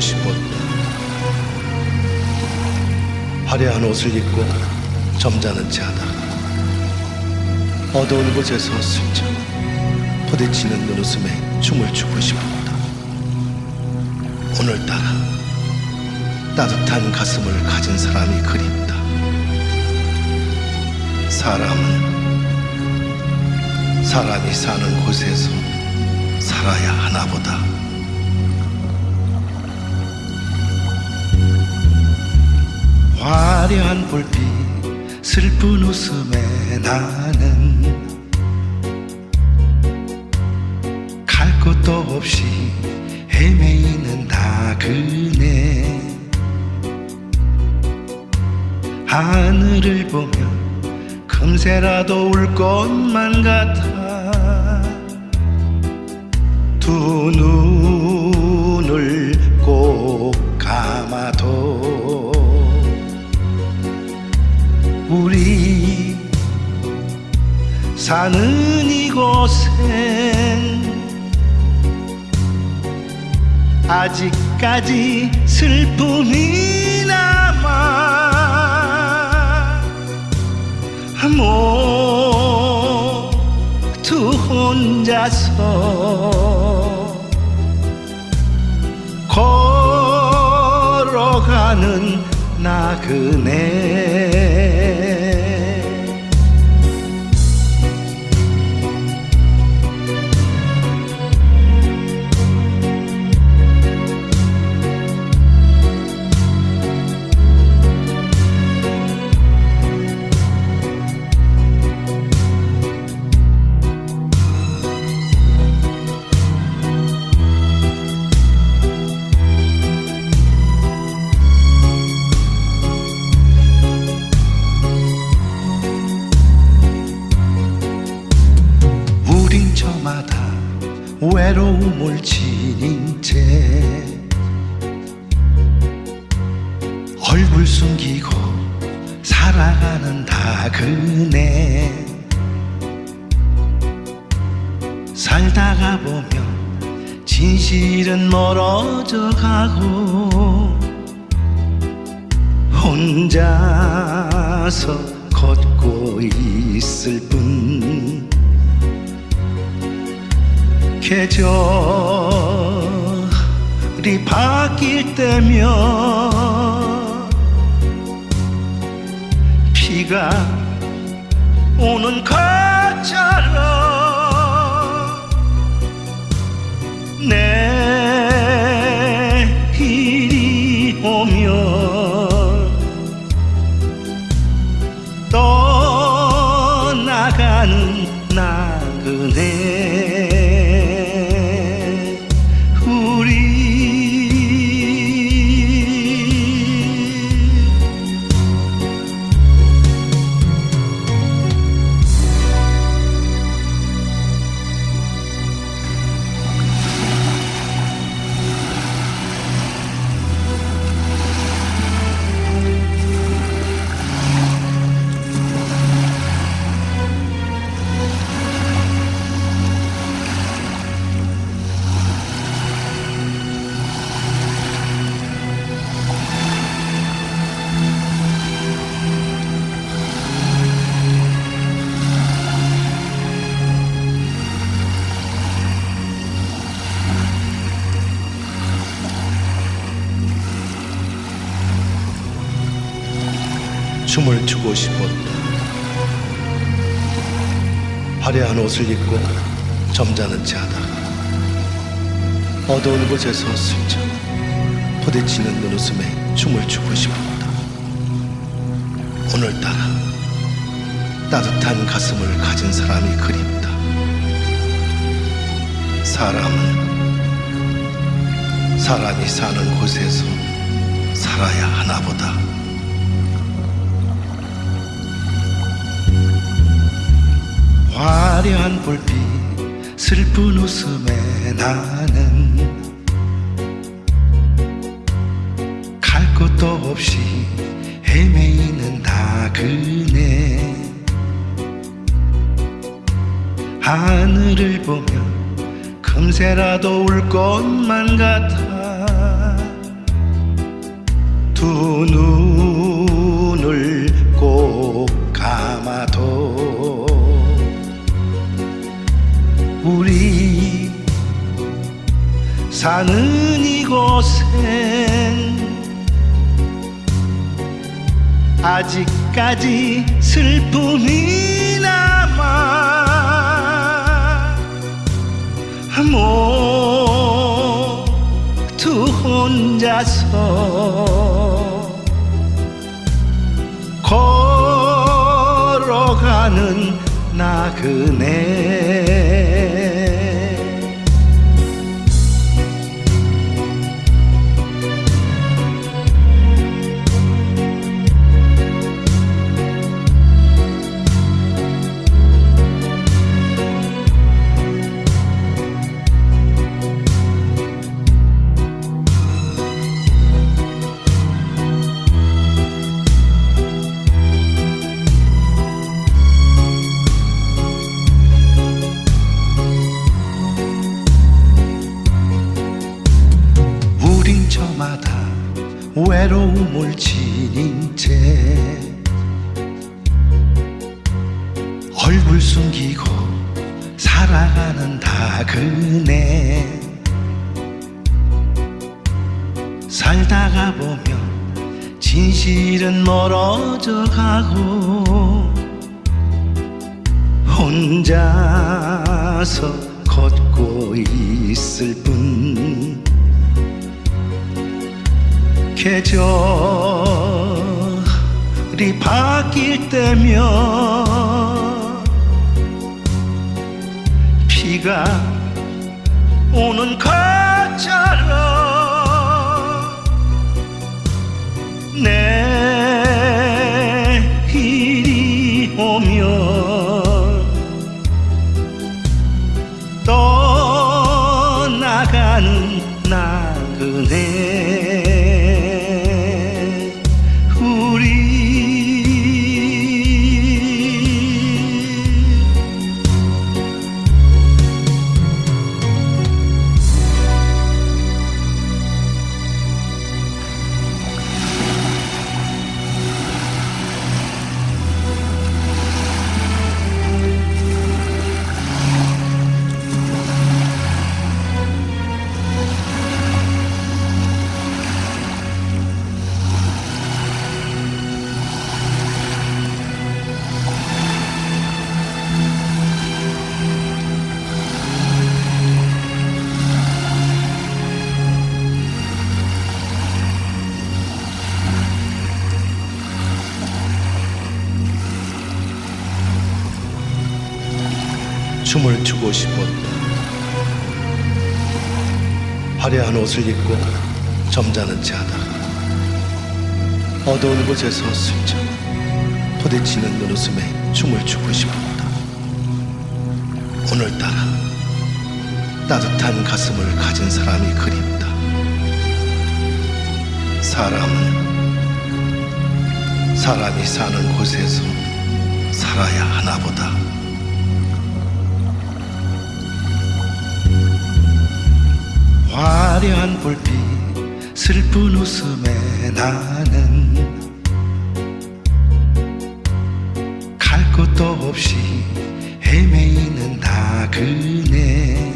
싶었다. 화려한 옷을 입고 점잖은 채 하다가 어두운 곳에서 슬쩍 부딪히는 눈웃음에 춤을 추고 싶었다. 오늘따라 따뜻한 가슴을 가진 사람이 그립다. 사람은 사람이 사는 곳에서 살아야 하나 보다. 화려한 불빛, 슬픈 웃음에 나는 갈 곳도 없이 헤매이는 나그네. 하늘을 보면 금세라도 울 것만 같아. 두눈 사는 이곳엔 아직까지 슬픔이 남아 모두 혼자서 걸어가는 나그네 살다가 보면 진실은 멀어져 가고 혼자서 걷고 있을 뿐. 계절이 바뀔 때면 비가 오는 것처럼 내 춤을 추고 싶었다. 화려한 옷을 입고 점잖은 채 하다가 어두운 곳에서 슬쩍 부딪히는 눈웃음에 춤을 추고 싶었다. 오늘따라 따뜻한 가슴을 가진 사람이 그립다. 사람은 사람이 사는 곳에서 살아야 하나 보다. 화려한 불빛 슬픈 웃음에 나는 갈 곳도 없이 헤매이는 나그네. 하늘을 보면 금세라도 울 것만 같아. 두눈 사는 이곳엔 아직까지 슬픔이 남아 모두 혼자서 걸어가는 나그네 외로움을 지닌 채 얼굴 숨기고 살아가는 다그네. 살다가 보면 진실은 멀어져 가고 혼자서 걷고 있을 뿐 계절이 바뀔 때면 비가 오는 것처럼 내 춤을 추고 싶었다. 화려한 옷을 입고 점잖은 채 하다가 어두운 곳에서 슬쩍 부딪히는 눈웃음에 춤을 추고 싶었다. 오늘따라 따뜻한 가슴을 가진 사람이 그립다. 사람은 사람이 사는 곳에서 살아야 하나 보다. 화려한 불빛 슬픈 웃음에 나는 갈 곳도 없이 헤매이는 나그네.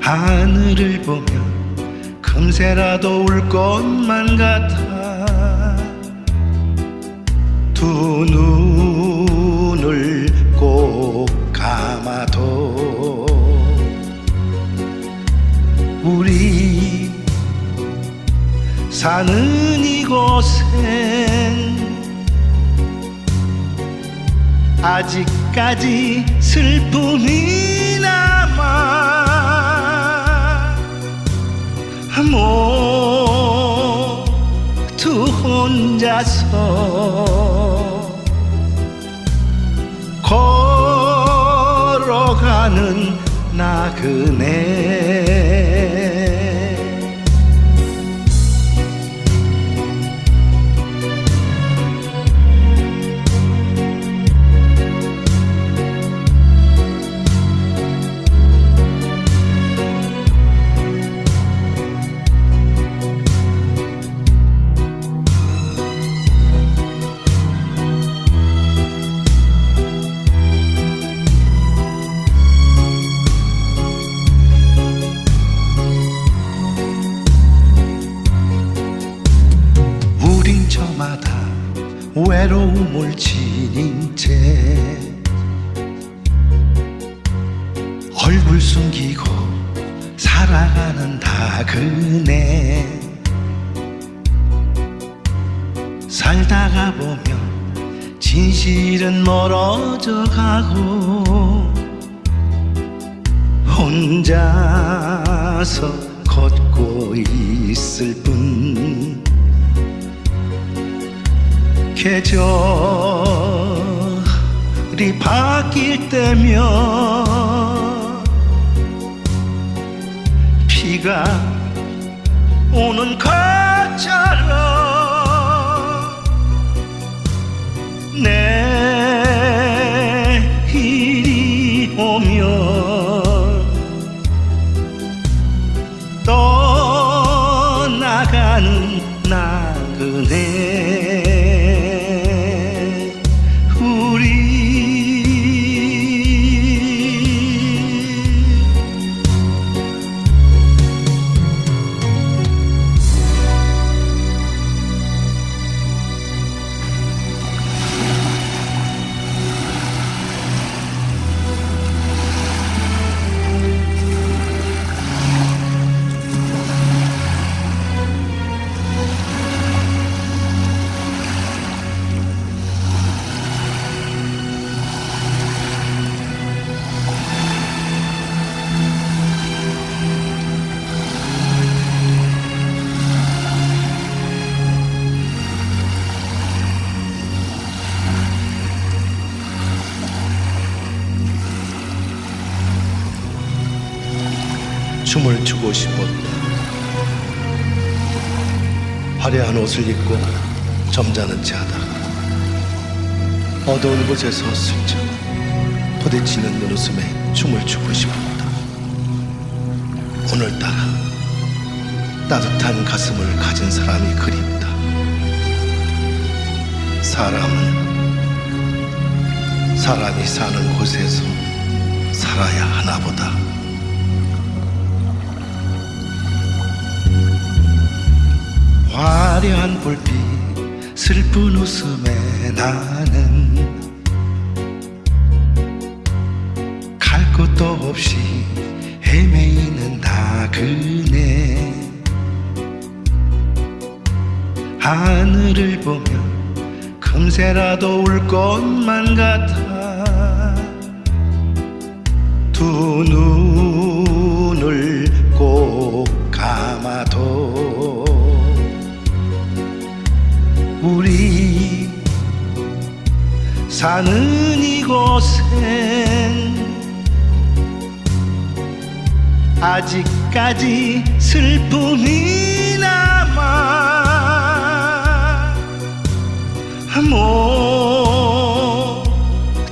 하늘을 보면 금세라도 울 것만 같아. 두 눈을 꼭 감아도 우리 사는 이곳엔 아직까지 슬픔이 남아 모두 혼자서 걸어가는 나그네 지닌 채 얼굴 숨기고 살아가는 다 그네. 살다가 보면 진실은 멀어져 가고 혼자서 걷고 있을 뿐 계절이 바뀔 때면 비가 오는 것처럼 내 싶었다. 화려한 옷을 입고 점잖은 채 하다가 어두운 곳에서 슬쩍 부딪히는 눈웃음에 춤을 추고 싶었다. 오늘따라 따뜻한 가슴을 가진 사람이 그립다. 사람은 사람이 사는 곳에서 살아야 하나 보다. 화려한 불빛 슬픈 웃음에 나는 갈 곳도 없이 헤매이는 나그네. 하늘을 보면 금세라도 울 것만 같아. 두 눈을 꼭 감아도 사는 이곳엔 아직까지 슬픔이 남아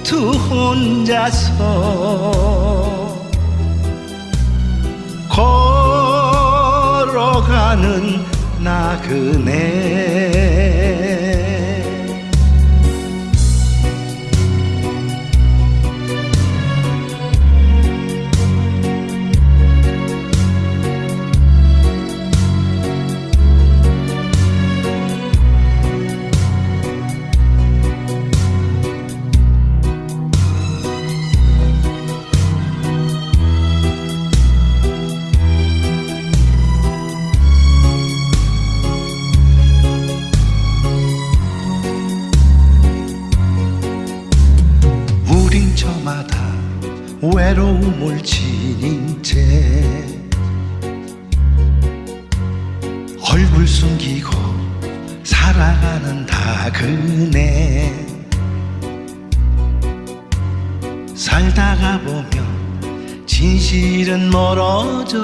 모두 혼자서 걸어가는 나그네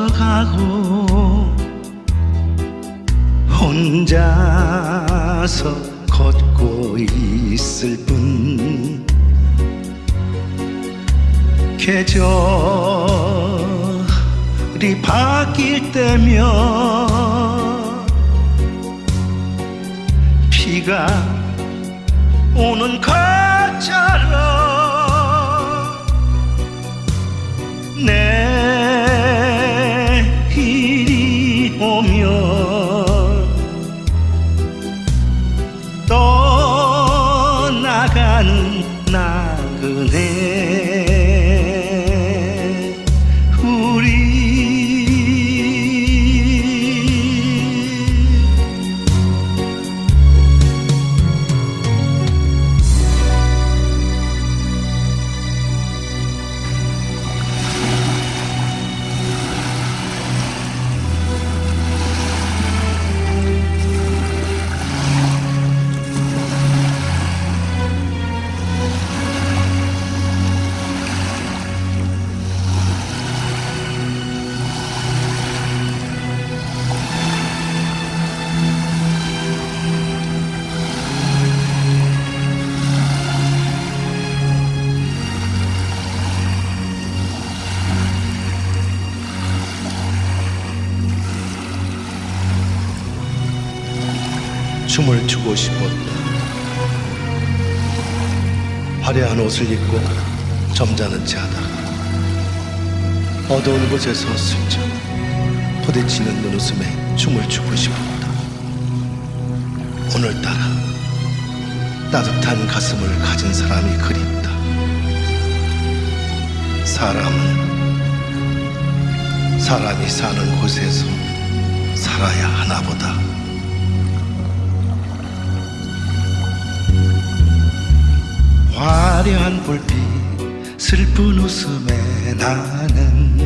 가고 혼자서 걷고 있을 뿐. 계절이 바뀔 때면 비가 오는 것처럼 내 춤을 추고 싶었다. 화려한 옷을 입고 점잖은 채 하다가 어두운 곳에서 슬쩍 부딪히는 눈웃음에 춤을 추고 싶었다. 오늘따라 따뜻한 가슴을 가진 사람이 그립다. 사람은 사람이 사는 곳에서 살아야 하나 보다. 화려한 불빛 슬픈 웃음에 나는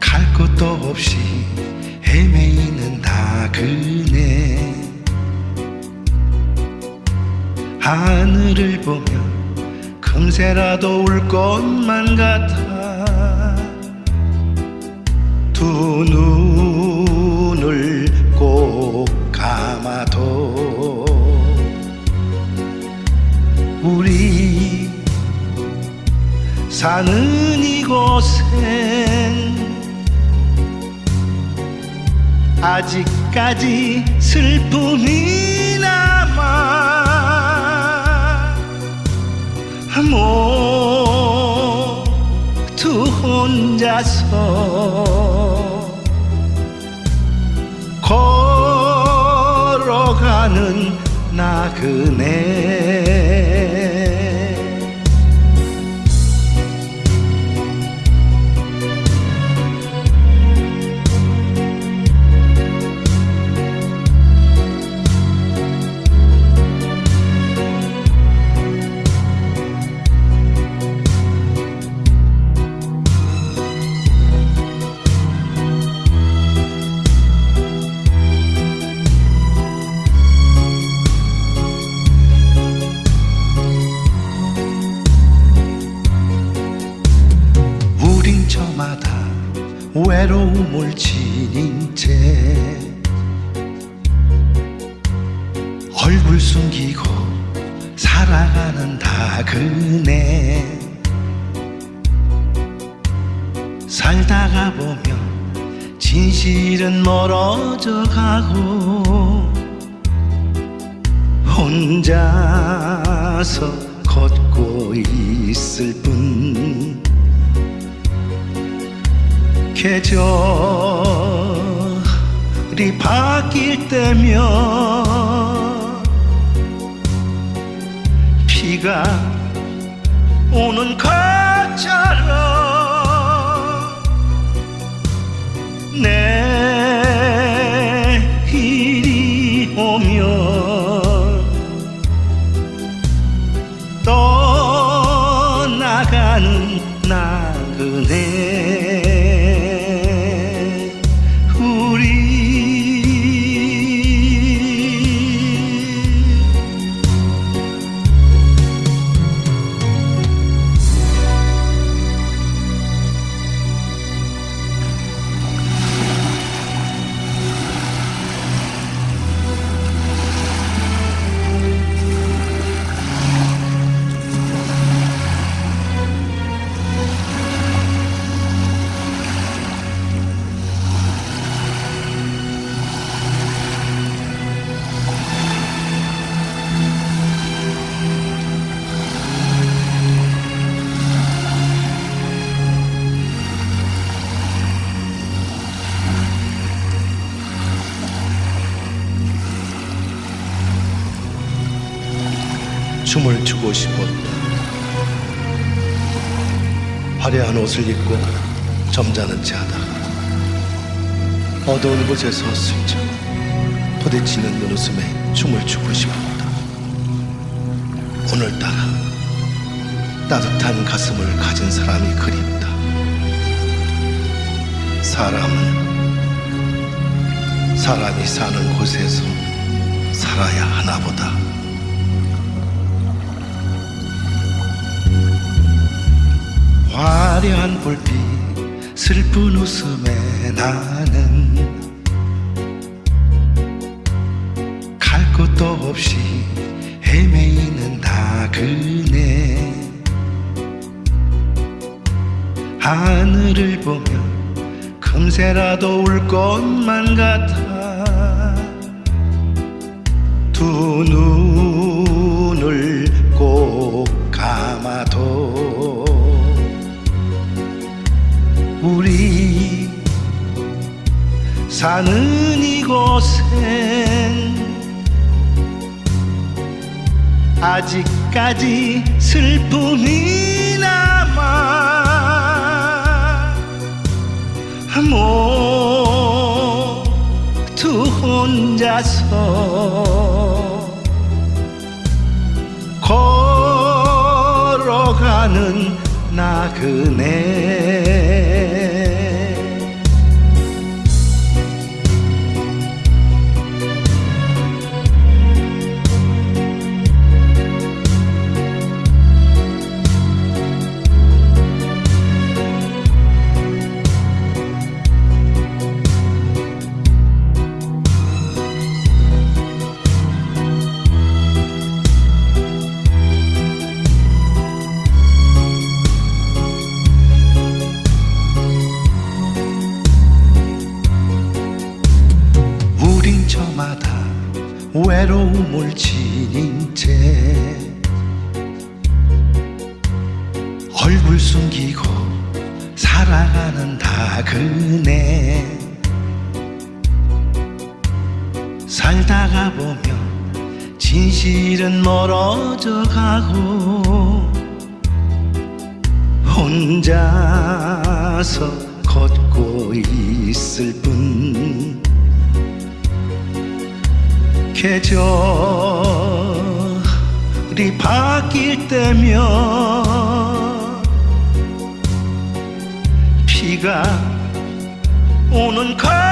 갈 곳도 없이 헤매이는 나그네. 하늘을 보면 금세라도 울 것만 같아 두눈 사는 이곳엔 아직까지 슬픔이 남아 모두 혼자서 걸어가는 나그네 숨기고 살아가는 나그네. 살다가 보면 진실은 멀어져 가고 혼자서 걷고 있을 뿐. 계절이 바뀔 때면 비가 오는 것처럼 내일이 오면 춤을 추고 싶었다. 화려한 옷을 입고 점잖은 채 하다가 어두운 곳에서 스쳐 부딪히는 눈웃음에 춤을 추고 싶었다. 오늘따라 따뜻한 가슴을 가진 사람이 그립다. 사람은 사람이 사는 곳에서 살아야 하나 보다. 화려한 불빛, 슬픈 웃음에 나는 갈 곳도 없이 헤매이는 나그네. 하늘을 보면 금세라도 울 것만 같아. 두눈 사는 이곳엔 아직까지 슬픔이 남아 모두 혼자서 걸어가는 나그네 외로움을 지닌 채 얼굴 숨기고 살아가는 나그네. 살다가 보면 진실은 멀어져 가고 혼자서 걷고 있을 뿐 계절이 바뀔 때면 비가 오는 것